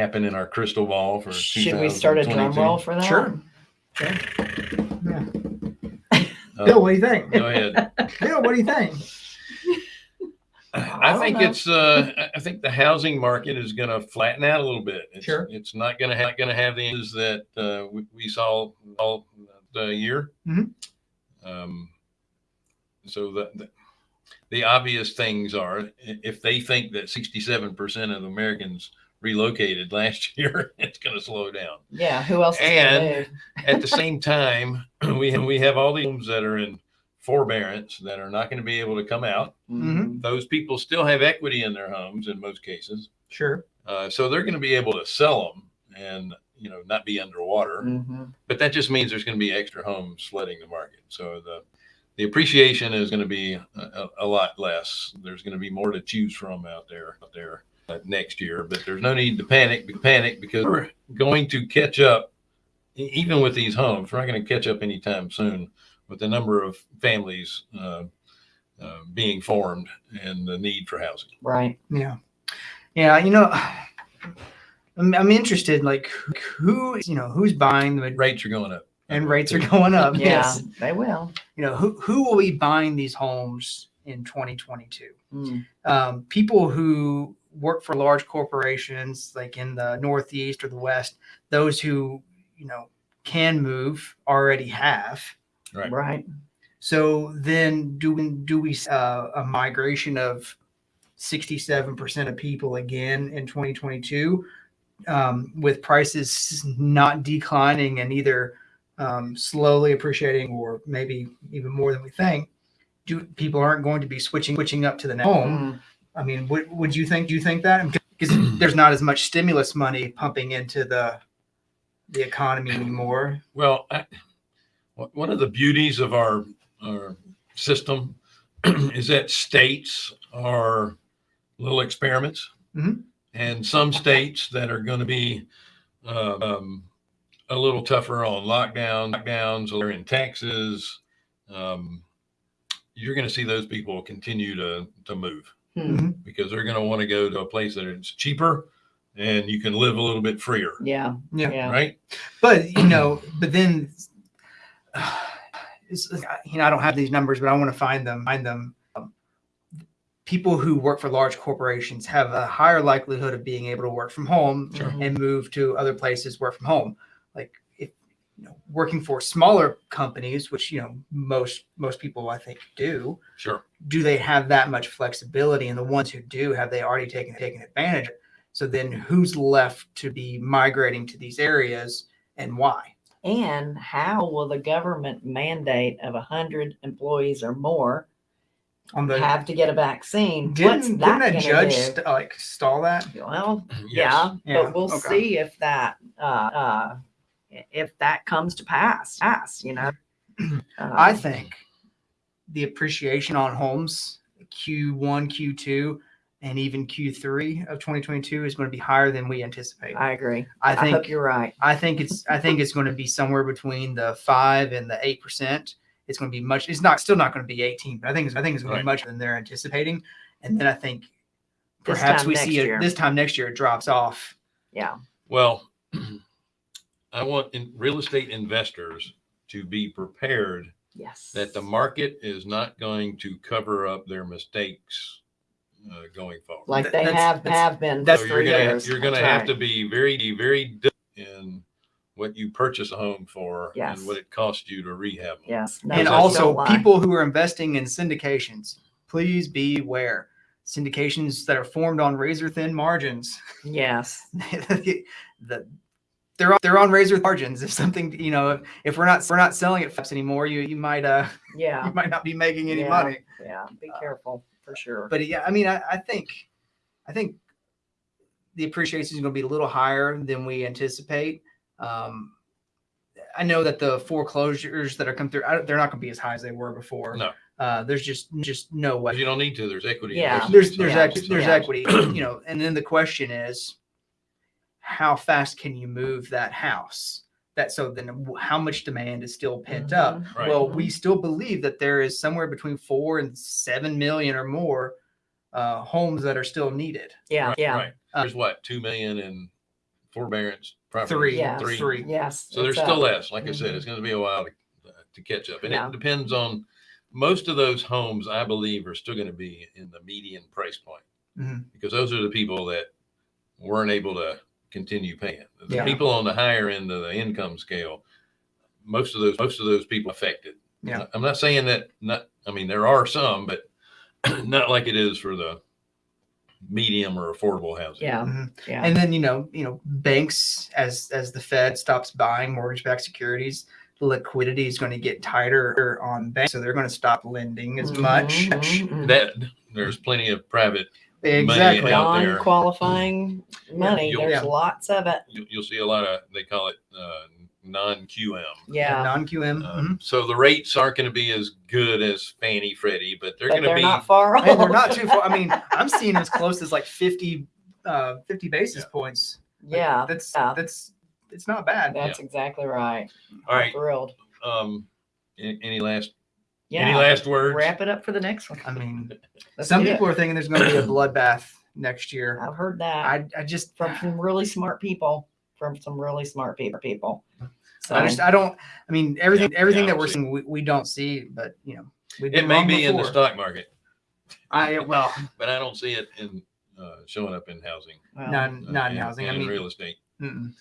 happen in our crystal ball for Should we start a drum 2022? roll for that? Sure. Yeah. Uh, Bill, what do you think? Go ahead. Bill, what do you think? I don't think know. it's, uh, I- I think the housing market is going to flatten out a little bit. It's, Sure. It's not going to have, going to have the issues that, uh, we, we saw all the year. Mhm. Um, so the, the, the obvious things are if they think that 67% of Americans relocated last year, it's going to slow down. Yeah, who else is And- At the same time, we have, we have all these homes that are in forbearance that are not going to be able to come out Mhm. those people still have equity in their homes in most cases. Sure. Uh, so they're going to be able to sell them and, you know, not be underwater. Mhm. But that just means there's going to be extra homes flooding the market. So the, the appreciation is going to be a, a, a lot less. There's going to be more to choose from out there, out there next year, but there's no need to panic, panic because we're going to catch up even with these homes. We're not going to catch up anytime soon with the number of families, uh, uh, being formed and the need for housing. Right. Yeah. Yeah. You know, I'm, I'm interested, like who, you know, who's buying the Rates are going up. and rates are going up. Yeah, Yes. they will. You know, who, who will be buying these homes in 2022? Mm. um, people who work for large corporations like in the northeast or the west those who you know can move already have Right. Right. so then do we do we uh, a migration of 67% of people again in 2022 um, with prices not declining and either um, slowly appreciating or maybe even more than we think do people aren't going to be switching switching up to the next home Mm. I mean, would, would you think, do you think that? Because there's not as much stimulus money pumping into the, the economy anymore. Well, I, one- of the beauties of our, our system is that states are little experiments. Mhm. And some states that are going to be uh, um, a little tougher on lockdown, lockdowns, or in Texas, um, you're going to see those people continue to, to move Hmm. because they're going to want to go to a place that is cheaper and you can live a little bit freer, Yeah. Yeah. Yeah. right? But, you know, but then, it's, you know, I don't have these numbers, but I want to find them, find them. Um, People who work for large corporations have a higher likelihood of being able to work from home Sure. And move to other places, work from home. Like if, you know, working for smaller companies, which, you know, most, most people I think do, Sure. do they have that much flexibility? And the ones who do, have they already taken taken advantage? of? So then, who's left to be migrating to these areas, and why? And how will the government mandate of a hundred employees or more On the have to get a vaccine? didn't, What's didn't that a judge st- like stall that? Well, Yes. yeah, Yeah, but we'll okay. see if that, uh, uh, if that comes to pass, pass, you know? I Uh, think the appreciation on homes Q1, Q2, and even Q3 of 2022 is going to be higher than we anticipate. I agree. I I think hope you're right. I think it's I think it's going to be somewhere between the five and the eight percent. It's going to be much. It's not still not going to be eighteen, but I think it's, I think it's going to be much than they're anticipating. And then I think perhaps we see it this time next year it drops off. Yeah. Well, I want in real estate investors to be prepared Yes. that the market is not going to cover up their mistakes uh, going forward. like they that's- have, that's- have been that's for so three you're gonna years. you're gonna That's have right. to be very very in what you purchase a home for Yes. and what it costs you to rehab. them. Yes. and also don't people who are investing in syndications, please beware. Syndications that are formed on razor thin margins. Yes. the, they're on, they're on razor margins. If something, you know, if, if we're not we're not selling it fast anymore, you you might uh Yeah. you might not be making any Yeah. money. Yeah. Be careful for sure. But yeah, I mean, I, I think, I think the appreciation is going to be a little higher than we anticipate. Um, I know that the foreclosures that are come through, I, they're not going to be as high as they were before. No. Uh, there's just just no way. You don't need to. There's equity. Yeah. There's there's homes, equity, there's Yeah. equity, you know, and then the question is, how fast can you move that house? That so then how much demand is still pent up? Mhm. Right. Well, we still believe that there is somewhere between four and seven million or more uh, homes that are still needed. Yeah. Right, Yeah. Right. Uh, There's what two million in forbearance property. Three, Yeah. Three. three. Yes. So there's it's still less. Like I said, it's going to be a while to, uh, to catch up. And Yeah. it depends on, most of those homes, I believe, are still going to be in the median price point. Mhm. Because those are the people that weren't able to continue paying. The Yeah. people on the higher end of the income scale, most of those, most of those people affected. Yeah. I'm not saying that not, I mean, there are some, but not like it is for the medium or affordable housing. Yeah. Mhm. Yeah. And then you know, you know, banks as as the Fed stops buying mortgage-backed securities, liquidity is going to get tighter on banks, so they're going to stop lending as much. Mhm, mhm. That, there's plenty of private Exactly. out there. Non-qualifying money. You'll- There's Yeah. lots of it. you, you'll see a lot of they call it uh, non-QM. Yeah. Non-QM. Um, mhm. So the rates aren't going to be as good as Fannie Freddie, but they're But going to they're be. not far off. And they're not too far. I mean, I'm seeing as close as like 50, uh, 50 basis Yeah. points. Like, Yeah. That's yeah. that's it's not bad. That's exactly right. All right. Thrilled. Um, any, any last Yeah. any last words? Wrap it up for the next one. I mean, some do it. people are thinking there's going to be a bloodbath next year. I've heard that I I just from some really smart people. From some really smart people. People. So I just I don't. I mean, everything Yeah, everything yeah, that we're see. seeing, we, we don't see, but you know, we've It may wrong be in the stock market, I well, but I don't see it in uh, showing up in housing. well, not uh, not in and- housing. I and mean, real estate. mm-mm.